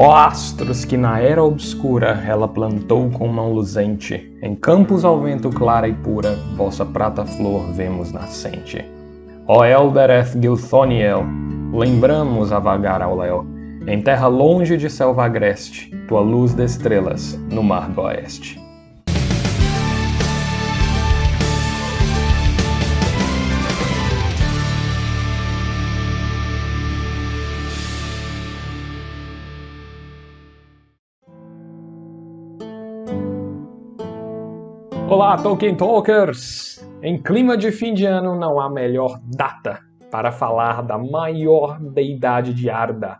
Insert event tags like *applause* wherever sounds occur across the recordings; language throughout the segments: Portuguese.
Ó astros que na era obscura ela plantou com mão luzente, em campos ao vento clara e pura, vossa prata flor vemos nascente. Ó Elbereth Gilthoniel, lembramos a vagar ao léu, em terra longe de selva agreste, tua luz de estrelas no mar do oeste. Olá, Tolkien Talkers! Em clima de fim de ano não há melhor data para falar da maior deidade de Arda,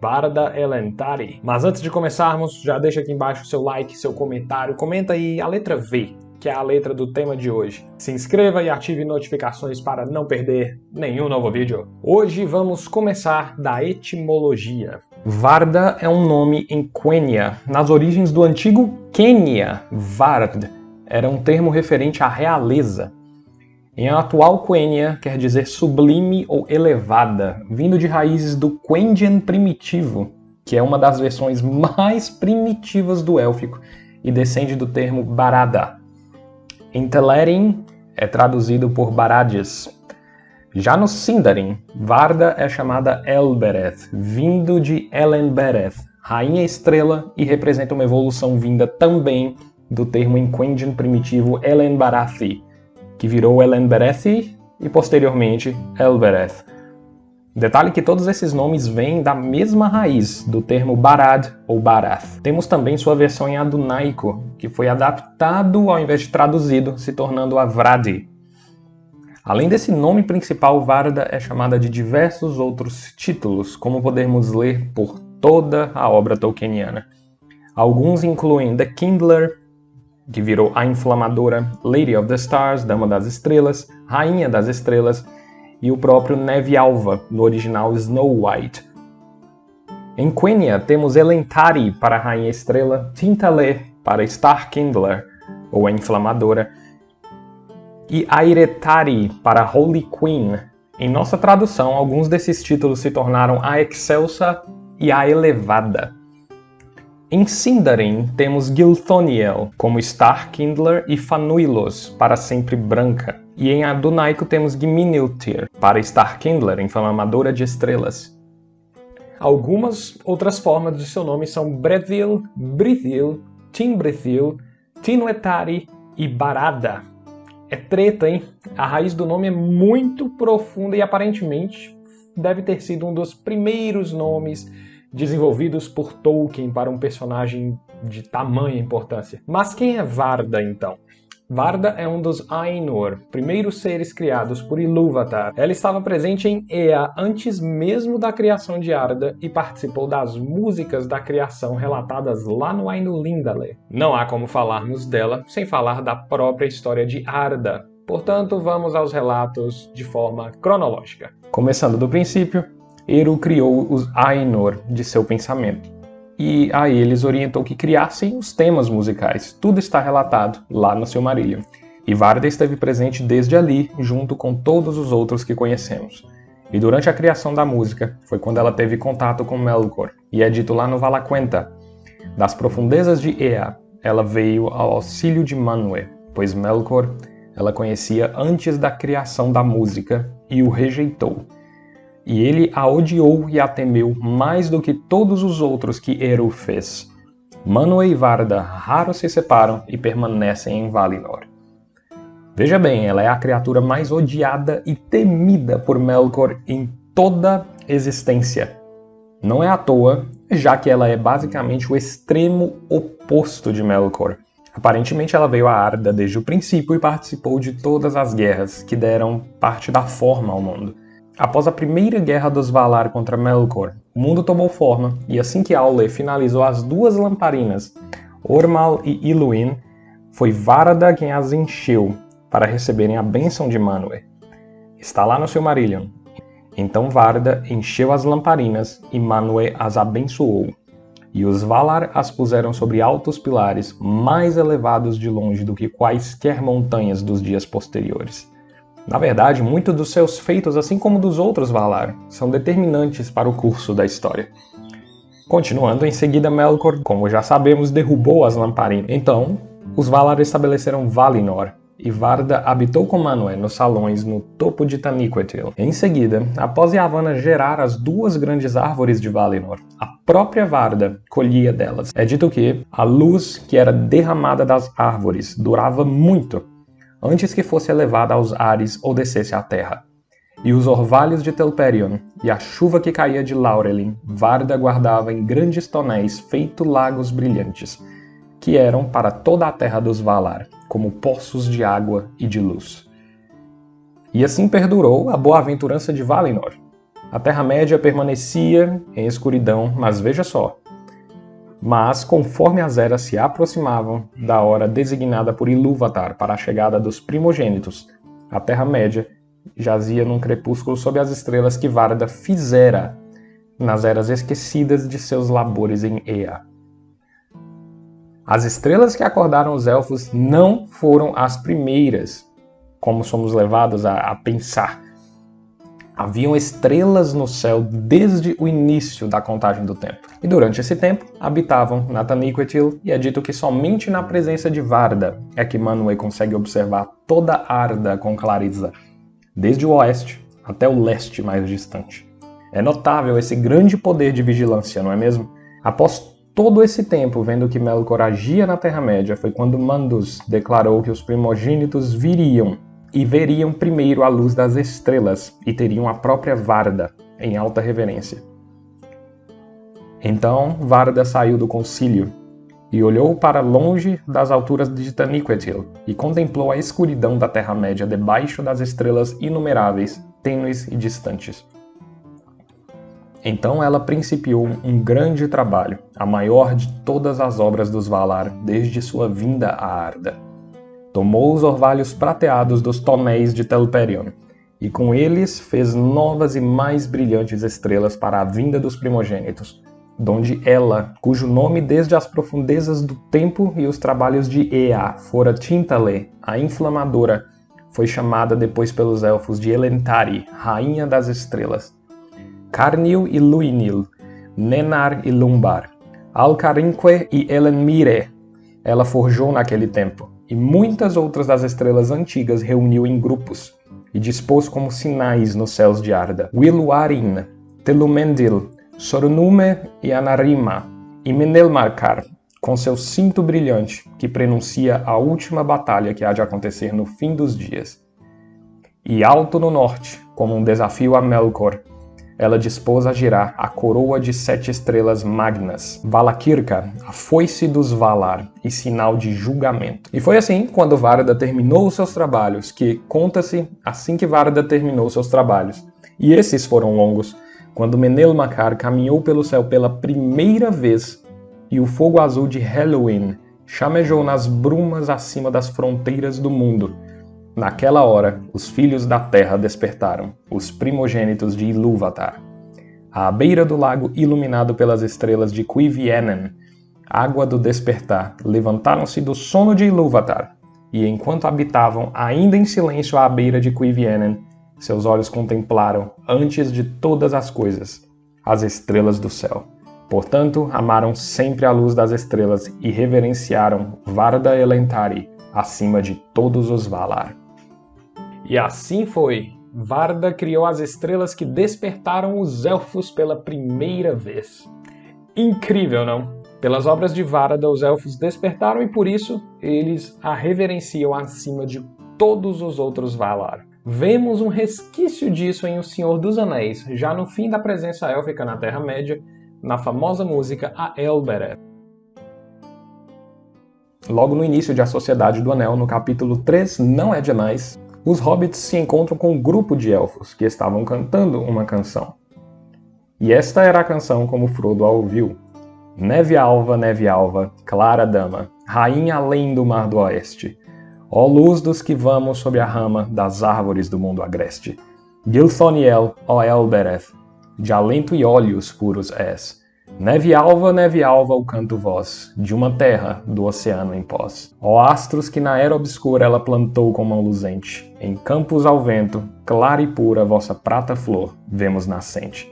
Varda Elentari. Mas antes de começarmos, já deixa aqui embaixo seu like, seu comentário, comenta aí a letra V, que é a letra do tema de hoje. Se inscreva e ative notificações para não perder nenhum novo vídeo. Hoje vamos começar da etimologia. Varda é um nome em Quenya, nas origens do antigo Quênia, Vard, era um termo referente à realeza. Em atual Quenya quer dizer sublime ou elevada, vindo de raízes do Quendian primitivo, que é uma das versões mais primitivas do élfico e descende do termo Barada. Em Telerin é traduzido por Baradias. Já no Sindarin, Varda é chamada Elbereth, vindo de Elenbereth, rainha estrela, e representa uma evolução vinda também do termo Inquendian primitivo Elenbarathi, que virou Elenberethi e posteriormente Elbereth. Detalhe que todos esses nomes vêm da mesma raiz, do termo Barad ou Barath. Temos também sua versão em adunaico, que foi adaptado ao invés de traduzido, se tornando Avradi. Além desse nome principal, Varda é chamada de diversos outros títulos, como podemos ler por toda a obra tolkieniana. Alguns incluem The Kindler, que virou a inflamadora Lady of the Stars, Dama das Estrelas, Rainha das Estrelas, e o próprio Neve Alva, no original Snow White. Em Quenya temos Elentari para a Rainha Estrela, Tintale para Star Kindler, ou a Inflamadora, e Airetari para Holy Queen. Em nossa tradução, alguns desses títulos se tornaram a Excelsa e a Elevada. Em Sindarin temos Gilthoniel como Starkindler e Fanuilos para sempre branca. E em Adunaico temos Giminiltir para Starkindler, inflamadora de estrelas. Algumas outras formas de seu nome são Brethil, Brithil, Timbrethil, Tinuetari e Barada. É treta, hein? A raiz do nome é muito profunda e aparentemente deve ter sido um dos primeiros nomes desenvolvidos por Tolkien para um personagem de tamanha importância. Mas quem é Varda, então? Varda é um dos Ainur, primeiros seres criados por Ilúvatar. Ela estava presente em Ea antes mesmo da criação de Arda e participou das músicas da criação relatadas lá no Ainulindale. Não há como falarmos dela sem falar da própria história de Arda, portanto vamos aos relatos de forma cronológica. Começando do princípio, Eru criou os Ainur de seu pensamento. E a eles orientou que criassem os temas musicais. Tudo está relatado lá no Silmarillion. E Varda esteve presente desde ali, junto com todos os outros que conhecemos. E durante a criação da música, foi quando ela teve contato com Melkor, e é dito lá no Valaquenta, das profundezas de Ea, ela veio ao auxílio de Manwë, pois Melkor ela conhecia antes da criação da música e o rejeitou e ele a odiou e a temeu mais do que todos os outros que Eru fez. Manwë e Varda raro se separam e permanecem em Valinor. Veja bem, ela é a criatura mais odiada e temida por Melkor em toda existência. Não é à toa, já que ela é basicamente o extremo oposto de Melkor. Aparentemente ela veio a Arda desde o princípio e participou de todas as guerras que deram parte da forma ao mundo. Após a primeira guerra dos Valar contra Melkor, o mundo tomou forma, e assim que Aule finalizou as duas lamparinas, Ormal e Iluin, foi Varada quem as encheu para receberem a bênção de Manwë. Está lá no Silmarillion. Então Varda encheu as lamparinas e Manwë as abençoou. E os Valar as puseram sobre altos pilares, mais elevados de longe do que quaisquer montanhas dos dias posteriores. Na verdade, muitos dos seus feitos, assim como dos outros Valar, são determinantes para o curso da história. Continuando, em seguida Melkor, como já sabemos, derrubou as lamparinas. Então, os Valar estabeleceram Valinor, e Varda habitou com Manwë nos salões no topo de Taniquetil. Em seguida, após Yavanna gerar as duas grandes árvores de Valinor, a própria Varda colhia delas. É dito que a luz que era derramada das árvores durava muito, antes que fosse elevada aos ares ou descesse à terra. E os orvalhos de Telperion e a chuva que caía de Laurelin, Varda guardava em grandes tonéis feito lagos brilhantes, que eram para toda a terra dos Valar, como poços de água e de luz. E assim perdurou a boa-aventurança de Valinor. A Terra-média permanecia em escuridão, mas veja só. Mas, conforme as eras se aproximavam da hora designada por Ilúvatar para a chegada dos primogênitos, a Terra-média jazia num crepúsculo sob as estrelas que Varda fizera nas eras esquecidas de seus labores em Ea. As estrelas que acordaram os elfos não foram as primeiras, como somos levados a, a pensar. Haviam estrelas no céu desde o início da contagem do tempo. E durante esse tempo, habitavam na Taniquetil, e é dito que somente na presença de Varda é que Manwë consegue observar toda Arda com clareza, desde o oeste até o leste mais distante. É notável esse grande poder de vigilância, não é mesmo? Após todo esse tempo vendo que Melkor agia na Terra-média foi quando Mandus declarou que os primogênitos viriam e veriam primeiro a luz das estrelas e teriam a própria Varda em alta reverência. Então Varda saiu do concílio e olhou para longe das alturas de Taniquetil e contemplou a escuridão da Terra-média debaixo das estrelas inumeráveis, tênues e distantes. Então ela principiou um grande trabalho, a maior de todas as obras dos Valar desde sua vinda a Arda. Tomou os orvalhos prateados dos tonéis de Telperion, e com eles fez novas e mais brilhantes estrelas para a vinda dos primogênitos, donde ela, cujo nome desde as profundezas do tempo e os trabalhos de Ea fora Tintale, a inflamadora, foi chamada depois pelos elfos de Elentari, Rainha das Estrelas, Carnil e Luinil, Nenar e Lumbar, Alcarinque e Elenmire, ela forjou naquele tempo, e muitas outras das estrelas antigas reuniu em grupos, e dispôs como sinais nos céus de Arda. Wiluarin, Telumendil, Sornume e Anarima, e Menelmarkar, com seu cinto brilhante, que prenuncia a última batalha que há de acontecer no fim dos dias. E alto no norte, como um desafio a Melkor, ela dispôs a girar a coroa de sete estrelas magnas, Valakirka, a foice dos Valar e sinal de julgamento. E foi assim, quando Varda terminou os seus trabalhos, que conta-se assim que Varda terminou seus trabalhos. E esses foram longos, quando Menelmacar caminhou pelo céu pela primeira vez e o fogo azul de Halloween chamejou nas brumas acima das fronteiras do mundo, Naquela hora, os filhos da terra despertaram, os primogênitos de Ilúvatar. À beira do lago iluminado pelas estrelas de Cuivienen, água do despertar, levantaram-se do sono de Ilúvatar, e enquanto habitavam ainda em silêncio à beira de Cuivienen, seus olhos contemplaram, antes de todas as coisas, as estrelas do céu. Portanto, amaram sempre a luz das estrelas e reverenciaram Varda Elentari acima de todos os Valar. E assim foi. Varda criou as estrelas que despertaram os elfos pela primeira vez. Incrível, não? Pelas obras de Varda, os elfos despertaram e por isso eles a reverenciam acima de todos os outros Valar. Vemos um resquício disso em O Senhor dos Anéis, já no fim da presença élfica na Terra-média, na famosa música A Elbereth. Logo no início de A Sociedade do Anel, no capítulo 3, Não é Demais, os hobbits se encontram com um grupo de elfos que estavam cantando uma canção. E esta era a canção como Frodo a ouviu. Neve alva, neve alva, clara dama, rainha além do mar do oeste, ó luz dos que vamos sob a rama das árvores do mundo agreste. Gilthoniel, ó Elbereth, de alento e olhos puros és, Neve alva, neve alva, o canto voz, de uma terra do oceano em pós. Ó astros que na era obscura ela plantou com mão luzente, em campos ao vento, clara e pura vossa prata flor, vemos nascente.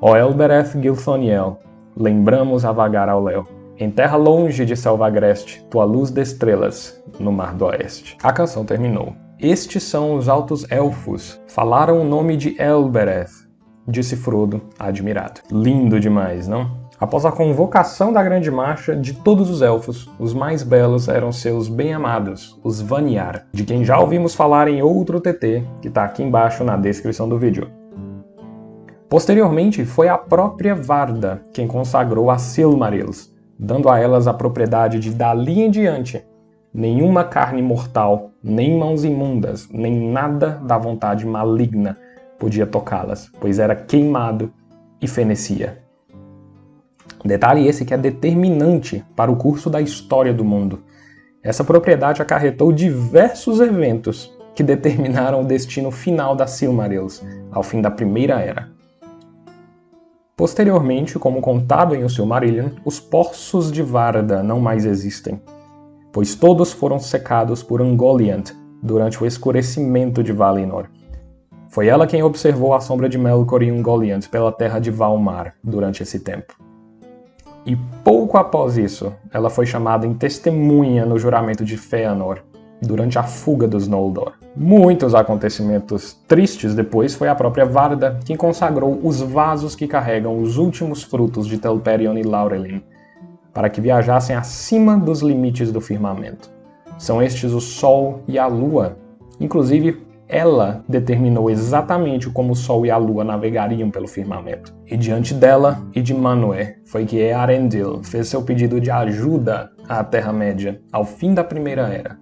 Ó Elbereth Gilthoniel, lembramos a vagar ao léu. Em terra longe de selva agreste, tua luz de estrelas no mar do oeste. A canção terminou. Estes são os altos elfos. Falaram o nome de Elbereth, disse Frodo, admirado. Lindo demais, não? Após a convocação da Grande Marcha, de todos os elfos, os mais belos eram seus bem-amados, os Vanyar, de quem já ouvimos falar em outro TT, que está aqui embaixo na descrição do vídeo. Posteriormente, foi a própria Varda quem consagrou as Silmarils, dando a elas a propriedade de dali em diante nenhuma carne mortal, nem mãos imundas, nem nada da vontade maligna podia tocá-las, pois era queimado e fenecia. Detalhe esse que é determinante para o curso da história do mundo. Essa propriedade acarretou diversos eventos que determinaram o destino final das Silmarils, ao fim da Primeira Era. Posteriormente, como contado em O Silmarillion, os Poços de Varda não mais existem, pois todos foram secados por Ungoliant durante o escurecimento de Valinor. Foi ela quem observou a sombra de Melkor e Ungoliant pela terra de Valmar durante esse tempo. E pouco após isso, ela foi chamada em testemunha no juramento de Fëanor, durante a fuga dos Noldor. Muitos acontecimentos tristes depois foi a própria Varda quem consagrou os vasos que carregam os últimos frutos de Telperion e Laurelin, para que viajassem acima dos limites do firmamento. São estes o Sol e a Lua, inclusive ela determinou exatamente como o Sol e a Lua navegariam pelo firmamento. E diante dela e de Manwë foi que Earendil fez seu pedido de ajuda à Terra-média ao fim da Primeira Era,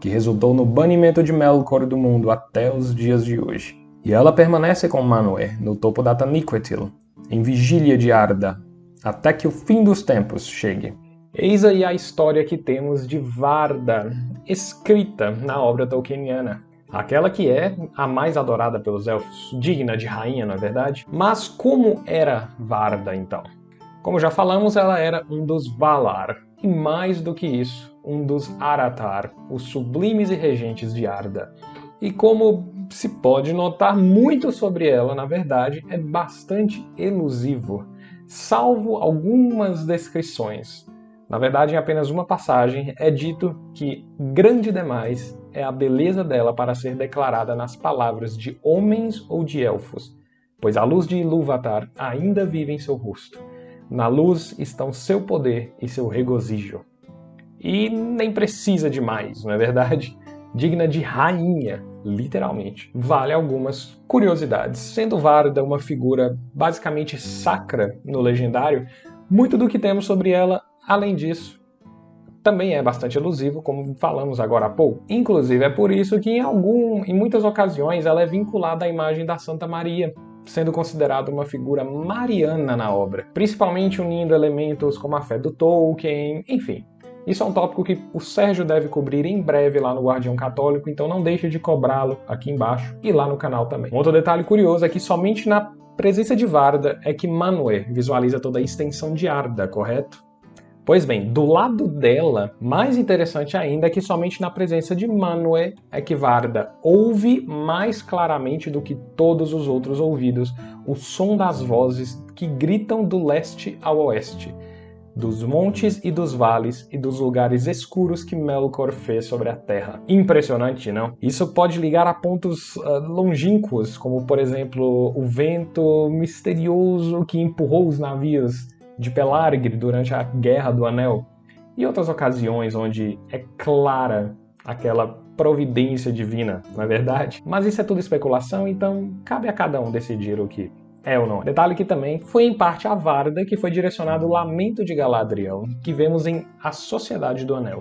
que resultou no banimento de Melkor do mundo até os dias de hoje. E ela permanece com Manwë no topo da Taniquetil, em vigília de Arda, até que o fim dos tempos chegue. Eis aí a história que temos de Varda, escrita na obra tolkieniana. Aquela que é a mais adorada pelos elfos, digna de rainha, não é verdade? Mas como era Varda, então? Como já falamos, ela era um dos Valar, e mais do que isso, um dos Aratar, os sublimes e regentes de Arda. E como se pode notar muito sobre ela, na verdade, é bastante elusivo, salvo algumas descrições. Na verdade, em apenas uma passagem é dito que grande demais é a beleza dela para ser declarada nas palavras de homens ou de elfos, pois a luz de Ilúvatar ainda vive em seu rosto. Na luz estão seu poder e seu regozijo. E nem precisa de mais, não é verdade? *laughs* Digna de rainha, literalmente. Vale algumas curiosidades. Sendo Varda uma figura basicamente sacra no legendário, muito do que temos sobre ela, além disso, também é bastante elusivo, como falamos agora há pouco. Inclusive, é por isso que em, algum, em muitas ocasiões ela é vinculada à imagem da Santa Maria, sendo considerada uma figura mariana na obra, principalmente unindo elementos como a fé do Tolkien, enfim. Isso é um tópico que o Sérgio deve cobrir em breve lá no Guardião Católico, então não deixe de cobrá-lo aqui embaixo e lá no canal também. Um outro detalhe curioso é que somente na presença de Varda é que Manwë visualiza toda a extensão de Arda, correto? Pois bem, do lado dela, mais interessante ainda é que somente na presença de Manwë é que Varda ouve mais claramente do que todos os outros ouvidos o som das vozes que gritam do leste ao oeste, dos montes e dos vales e dos lugares escuros que Melkor fez sobre a terra. Impressionante, não? Isso pode ligar a pontos uh, longínquos, como por exemplo o vento misterioso que empurrou os navios de Pelargir durante a Guerra do Anel, e outras ocasiões onde é clara aquela providência divina, não é verdade? Mas isso é tudo especulação, então cabe a cada um decidir o que é ou não. Detalhe que também foi em parte a Varda que foi direcionado o Lamento de Galadriel, que vemos em A Sociedade do Anel.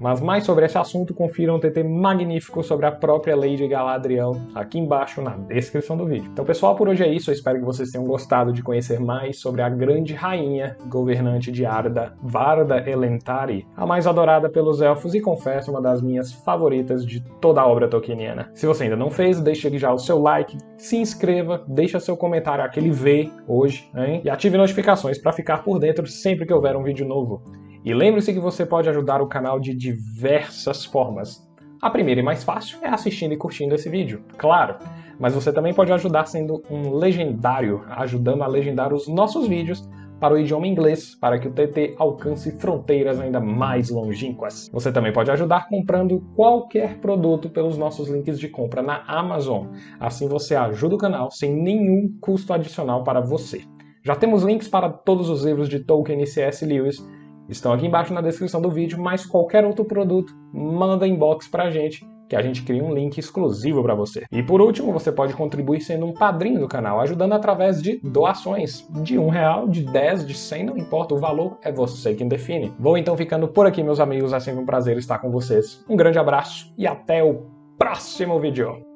Mas mais sobre esse assunto, confira um TT magnífico sobre a própria Lady Galadriel aqui embaixo na descrição do vídeo. Então pessoal, por hoje é isso, eu espero que vocês tenham gostado de conhecer mais sobre a grande rainha governante de Arda, Varda Elentari, a mais adorada pelos elfos e confesso uma das minhas favoritas de toda a obra tolkieniana. Se você ainda não fez, deixe já o seu like, se inscreva, deixa seu comentário aquele V hoje, hein? E ative notificações para ficar por dentro sempre que houver um vídeo novo. E lembre-se que você pode ajudar o canal de diversas formas. A primeira e mais fácil é assistindo e curtindo esse vídeo, claro. Mas você também pode ajudar sendo um legendário, ajudando a legendar os nossos vídeos para o idioma inglês, para que o TT alcance fronteiras ainda mais longínquas. Você também pode ajudar comprando qualquer produto pelos nossos links de compra na Amazon. Assim você ajuda o canal sem nenhum custo adicional para você. Já temos links para todos os livros de Tolkien e C.S. Lewis, estão aqui embaixo na descrição do vídeo, mas qualquer outro produto, manda inbox pra gente que a gente cria um link exclusivo para você. E por último, você pode contribuir sendo um padrinho do canal, ajudando através de doações de um real, de 10, de 100, não importa, o valor é você quem define. Vou então ficando por aqui, meus amigos, é sempre um prazer estar com vocês. Um grande abraço e até o próximo vídeo.